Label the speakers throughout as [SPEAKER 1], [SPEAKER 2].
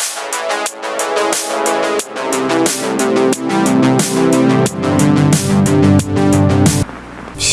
[SPEAKER 1] Thank you.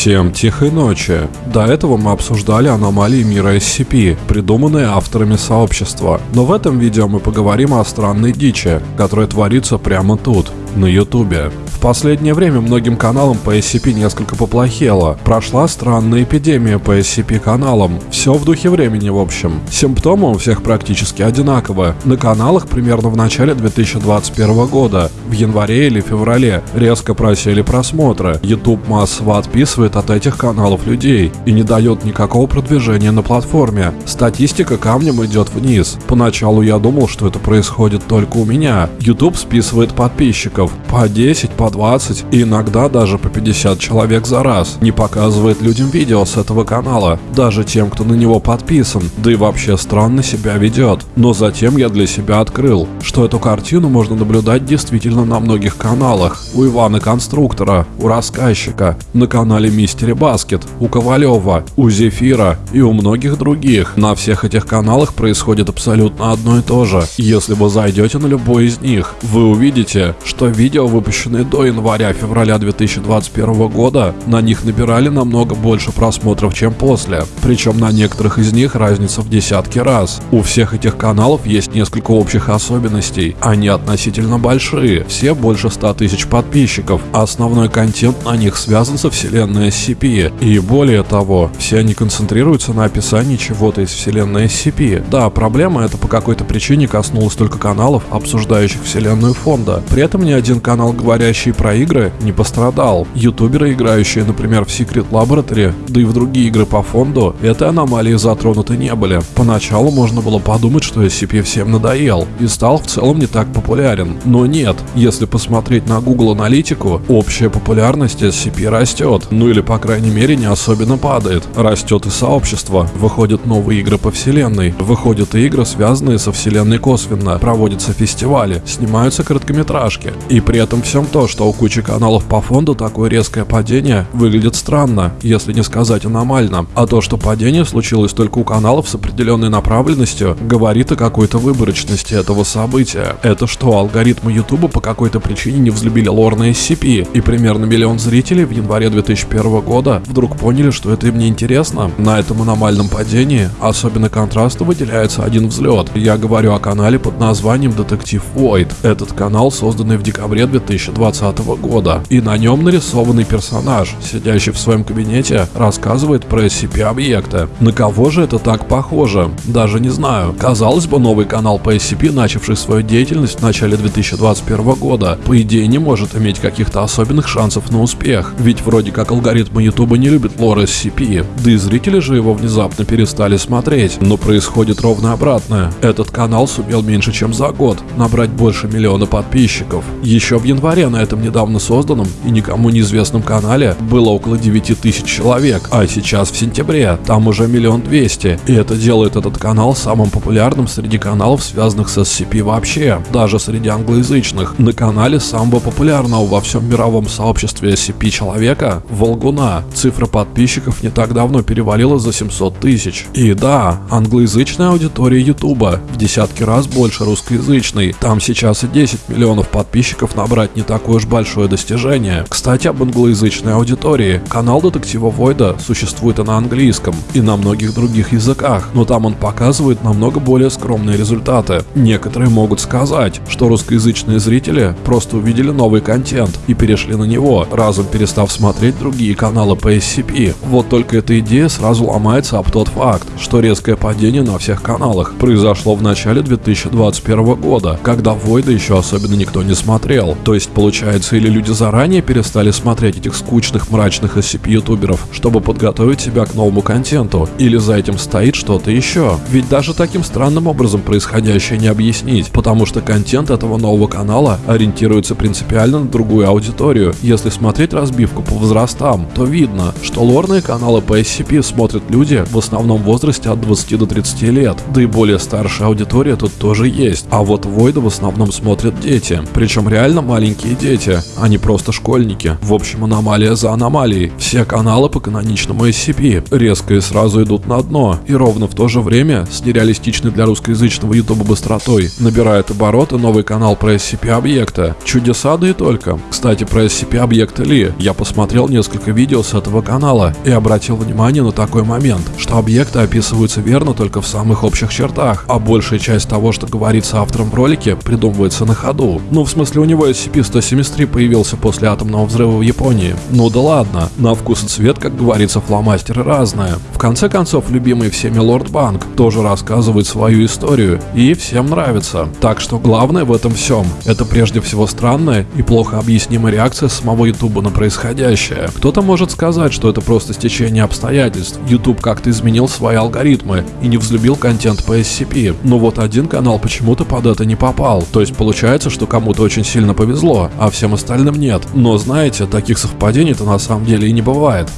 [SPEAKER 1] Всем тихой ночи. До этого мы обсуждали аномалии мира SCP, придуманные авторами сообщества. Но в этом видео мы поговорим о странной дичи, которая творится прямо тут, на ютубе. В последнее время многим каналам по SCP несколько поплохело. Прошла странная эпидемия по SCP каналам. Все в духе времени в общем. Симптомы у всех практически одинаковы. На каналах примерно в начале 2021 года, в январе или феврале, резко просели просмотры. YouTube массово отписывает от этих каналов людей и не дает никакого продвижения на платформе. Статистика камнем идет вниз. Поначалу я думал, что это происходит только у меня. YouTube списывает подписчиков по 10, по 20 и иногда даже по 50 человек за раз. Не показывает людям видео с этого канала, даже тем, кто на него подписан, да и вообще странно себя ведет. Но затем я для себя открыл, что эту картину можно наблюдать действительно на многих каналах. У Ивана Конструктора, у Рассказчика, на канале Мистери Баскет, у Ковалева, у Зефира и у многих других. На всех этих каналах происходит абсолютно одно и то же. Если вы зайдете на любой из них, вы увидите, что видео, выпущенные до января-февраля 2021 года на них набирали намного больше просмотров, чем после. Причем на некоторых из них разница в десятки раз. У всех этих каналов есть несколько общих особенностей. Они относительно большие, все больше 100 тысяч подписчиков. Основной контент на них связан со вселенной SCP. И более того, все они концентрируются на описании чего-то из вселенной SCP. Да, проблема это по какой-то причине коснулась только каналов, обсуждающих вселенную фонда. При этом ни один канал, говорящий про игры не пострадал. Ютуберы, играющие, например, в Secret Laboratory, да и в другие игры по фонду, этой аномалии затронуты не были. Поначалу можно было подумать, что SCP всем надоел и стал в целом не так популярен. Но нет, если посмотреть на Google аналитику, общая популярность SCP растет. Ну или по крайней мере не особенно падает. Растет и сообщество. Выходят новые игры по вселенной. Выходят и игры, связанные со вселенной косвенно. Проводятся фестивали, снимаются короткометражки. И при этом всем то, что у кучи каналов по фонду такое резкое падение выглядит странно, если не сказать аномально. А то, что падение случилось только у каналов с определенной направленностью, говорит о какой-то выборочности этого события. Это что, алгоритмы Ютуба по какой-то причине не взлюбили лор на SCP, и примерно миллион зрителей в январе 2001 года вдруг поняли, что это им не интересно? На этом аномальном падении особенно контрасту выделяется один взлет. Я говорю о канале под названием Детектив Void. Этот канал, созданный в декабре 2020 года, и на нем нарисованный персонаж, сидящий в своем кабинете, рассказывает про SCP-объекты. На кого же это так похоже? Даже не знаю. Казалось бы, новый канал по SCP, начавший свою деятельность в начале 2021 года, по идее не может иметь каких-то особенных шансов на успех, ведь вроде как алгоритмы YouTube не любят лор SCP, да и зрители же его внезапно перестали смотреть. Но происходит ровно обратное. Этот канал сумел меньше чем за год набрать больше миллиона подписчиков. Еще в январе на этом недавно созданном и никому неизвестном канале было около 9 тысяч человек, а сейчас в сентябре там уже миллион двести. И это делает этот канал самым популярным среди каналов, связанных с SCP вообще, даже среди англоязычных. На канале самого популярного во всем мировом сообществе SCP человека, Волгуна, цифра подписчиков не так давно перевалила за 700 тысяч. И да, англоязычная аудитория Ютуба в десятки раз больше русскоязычной. Там сейчас и 10 миллионов подписчиков набрать не такое уж большое достижение. Кстати, об англоязычной аудитории. Канал Детектива Войда существует и на английском, и на многих других языках, но там он показывает намного более скромные результаты. Некоторые могут сказать, что русскоязычные зрители просто увидели новый контент и перешли на него, разом перестав смотреть другие каналы по SCP. Вот только эта идея сразу ломается об тот факт, что резкое падение на всех каналах произошло в начале 2021 года, когда Войда еще особенно никто не смотрел. То есть получается или люди заранее перестали смотреть этих скучных мрачных SCP-ютуберов, чтобы подготовить себя к новому контенту, или за этим стоит что-то еще. Ведь даже таким странным образом происходящее не объяснить, потому что контент этого нового канала ориентируется принципиально на другую аудиторию, если смотреть разбивку по возрастам. То видно, что лорные каналы по SCP смотрят люди в основном в возрасте от 20 до 30 лет, да и более старшая аудитория тут тоже есть. А вот Войда в основном смотрят дети, причем реально маленькие дети, а не просто школьники. В общем, аномалия за аномалией. Все каналы по каноничному SCP резко и сразу идут на дно, и ровно в то же время с нереалистичной для русскоязычного ютуба быстротой набирает обороты новый канал про SCP-объекта. Чудеса да и только. Кстати, про SCP-объекта Ли. Я посмотрел несколько видео с этого канала и обратил внимание на такой момент, что объекты описываются верно только в самых общих чертах, а большая часть того, что говорится автором в ролике, придумывается на ходу. Ну, в смысле, у него SCP-173 появился после атомного взрыва в Японии. Ну да ладно, на вкус и цвет, как говорится, фломастеры разные. В конце концов, любимый всеми Лорд Банк тоже рассказывает свою историю, и всем нравится. Так что главное в этом всем – это прежде всего странная и плохо объяснимая реакция самого Ютуба на происходящее. Кто-то может сказать, что это просто стечение обстоятельств. YouTube как-то изменил свои алгоритмы и не взлюбил контент по SCP. Но вот один канал почему-то под это не попал. То есть получается, что кому-то очень сильно повезло, а всем остальным нет. Но знаете, таких совпадений-то на самом деле и не бывает.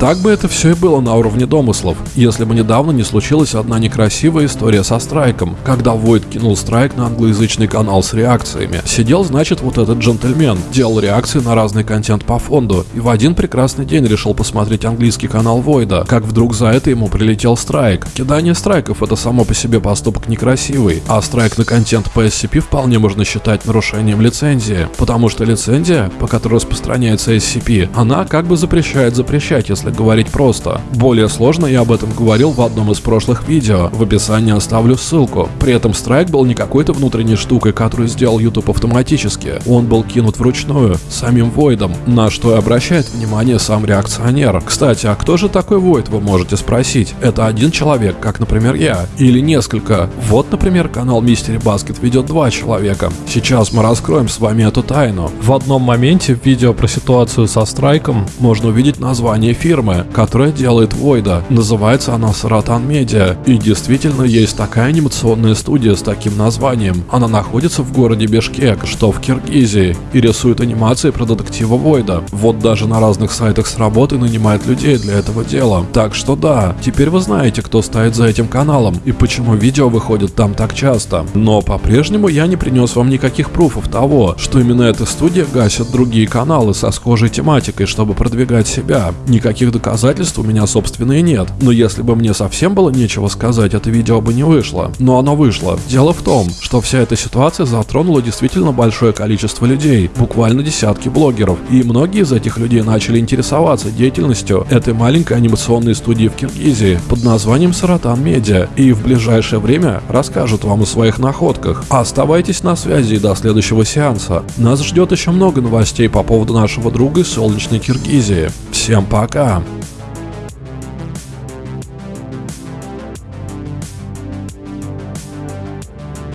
[SPEAKER 1] Так бы это все и было на уровне домыслов, если бы недавно не случилась одна некрасивая история со страйком, когда Войд кинул страйк на англоязычный канал с реакциями. Сидел, значит, вот этот джентльмен, делал реакции на разный контент по фонду, и в один прекрасный день решил посмотреть английский канал Войда, как вдруг за это ему прилетел страйк. Кидание страйков это само по себе поступок некрасивый, а страйк на контент по SCP вполне можно считать нарушением лицензии, потому что лицензия, по которой распространяется SCP, она как бы запрещает запрещать, если если говорить просто. Более сложно я об этом говорил в одном из прошлых видео, в описании оставлю ссылку. При этом страйк был не какой-то внутренней штукой, которую сделал YouTube автоматически. Он был кинут вручную, самим Войдом, на что и обращает внимание сам реакционер. Кстати, а кто же такой Войд, вы можете спросить? Это один человек, как, например, я, или несколько. Вот, например, канал Мистери Баскет ведет два человека. Сейчас мы раскроем с вами эту тайну. В одном моменте в видео про ситуацию со страйком можно увидеть название эфира фирмы, которая делает Войда. Называется она Саратан Медиа. И действительно есть такая анимационная студия с таким названием. Она находится в городе Бишкек, что в Киргизии, и рисует анимации про детектива Войда. Вот даже на разных сайтах с работы нанимает людей для этого дела. Так что да, теперь вы знаете, кто стоит за этим каналом и почему видео выходит там так часто. Но по-прежнему я не принес вам никаких пруфов того, что именно эта студия гасит другие каналы со схожей тематикой, чтобы продвигать себя. Никаких Никаких доказательств у меня, собственно, и нет. Но если бы мне совсем было нечего сказать, это видео бы не вышло. Но оно вышло. Дело в том, что вся эта ситуация затронула действительно большое количество людей, буквально десятки блогеров. И многие из этих людей начали интересоваться деятельностью этой маленькой анимационной студии в Киргизии под названием Саратан Медиа. И в ближайшее время расскажут вам о своих находках. Оставайтесь на связи до следующего сеанса. Нас ждет еще много новостей по поводу нашего друга из солнечной Киргизии. Всем пока! gmail.com.